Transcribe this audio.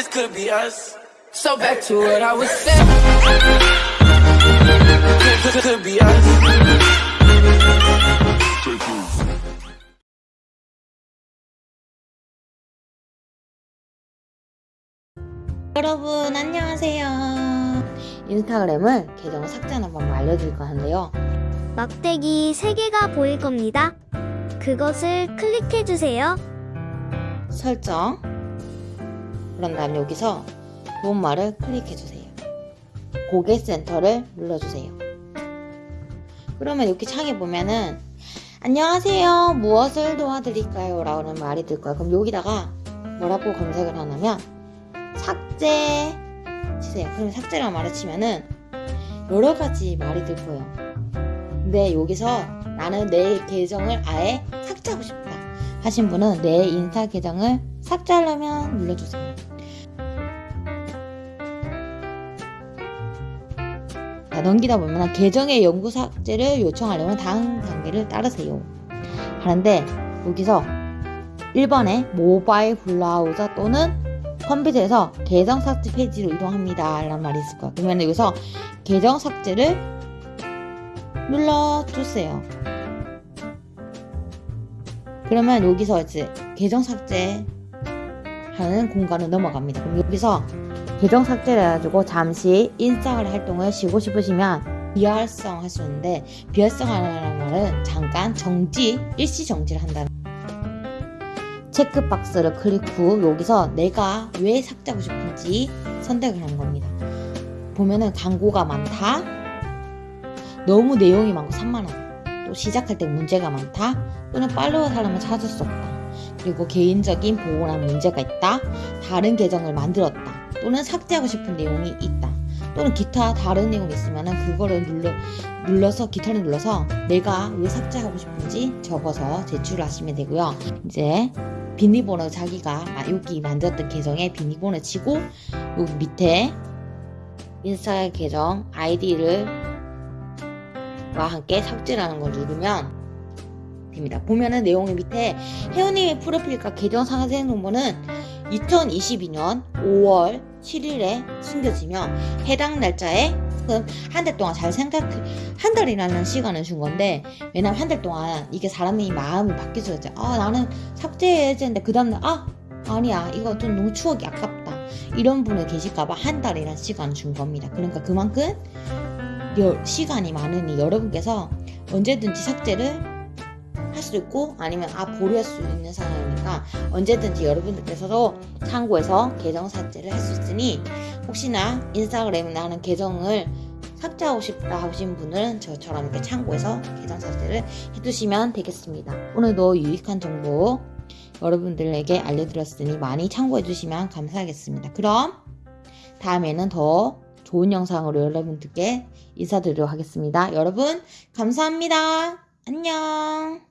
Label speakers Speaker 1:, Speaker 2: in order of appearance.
Speaker 1: this could be us. So back to what I was saying. Could, could, be us.
Speaker 2: 여러분 안녕하세요 인스타그램을 계정 삭제하는 방법 알려드릴 거는데요
Speaker 3: 막대기 3개가 보일 겁니다. 그것을 클릭해주세요.
Speaker 2: 설정 그런 다음 여기서 도움말을 클릭해주세요. 고객센터를 눌러주세요. 그러면 이렇게 창에 보면은 안녕하세요 무엇을 도와드릴까요? 라는 말이 들 거예요 그럼 여기다가 뭐라고 검색을 하냐면 삭제 치세요. 그럼 삭제라는 말을 치면은 여러 가지 말이 들 거예요. 근데 여기서 나는 내 계정을 아예 삭제하고 싶다 하신 분은 내 인스타 계정을 삭제하려면 눌러주세요. 자, 넘기다 보면 계정의 영구 삭제를 요청하려면 다음 단계를 따르세요. 하는데 여기서 1번에 모바일 브라우저 또는 컴퓨터에서 계정 삭제 페이지로 이동합니다. 라는 말이 있을 거예요. 그러면 여기서 계정 삭제를 눌러주세요. 그러면 여기서 이제 계정 삭제 하는 공간으로 넘어갑니다. 그럼 여기서 계정 삭제를 해가지고 잠시 인스타그램 활동을 쉬고 싶으시면 비활성 할수 있는데 비활성 하는 말은 잠깐 정지, 일시 정지를 한다는 체크박스를 클릭 후 여기서 내가 왜 삭제하고 싶은지 선택을 하는 겁니다. 보면은 광고가 많다, 너무 내용이 많고 산만하다, 또 시작할 때 문제가 많다, 또는 팔로워 사람을 찾을 수 없다. 그리고 개인적인 보호랑 문제가 있다. 다른 계정을 만들었다. 또는 삭제하고 싶은 내용이 있다. 또는 기타 다른 내용이 있으면 그거를 눌러, 눌러서 기타를 눌러서 내가 왜 삭제하고 싶은지 적어서 제출을 하시면 되고요. 이제 비밀번호 자기가 여기 만들었던 계정에 비밀번호 치고 여기 밑에 인스타 계정 아이디를 와 함께 삭제라는 걸 누르면 됩니다. 보면은 내용의 밑에 혜원님의 프로필과 계정 상세 정보는 2022년 5월 7일에 숨겨지며 해당 날짜에 한 달 동안 잘 생각 한 달이라는 시간을 준 건데 왜냐면 한 달 동안 이게 사람이 마음이 수가 있죠. 아 나는 삭제해야 되는데 그 다음날 아 아니야 이거 좀 너무 추억이 아깝다 이런 분이 계실까봐 한 달이라는 시간을 준 겁니다. 그러니까 그만큼 여- 시간이 많으니 여러분께서 언제든지 삭제를 할 수 있고 아니면 아 보류할 수 있는 상황이니까 언제든지 여러분들께서도 참고해서 계정 삭제를 할 수 있으니 혹시나 인스타그램이나 하는 계정을 삭제하고 싶다 하신 분은 저처럼 이렇게 참고해서 계정 삭제를 해두시면 되겠습니다. 오늘도 유익한 정보 여러분들에게 알려드렸으니 많이 참고해 주시면 감사하겠습니다. 그럼 다음에는 더 좋은 영상으로 여러분들께 인사드리도록 하겠습니다. 여러분 감사합니다. 안녕.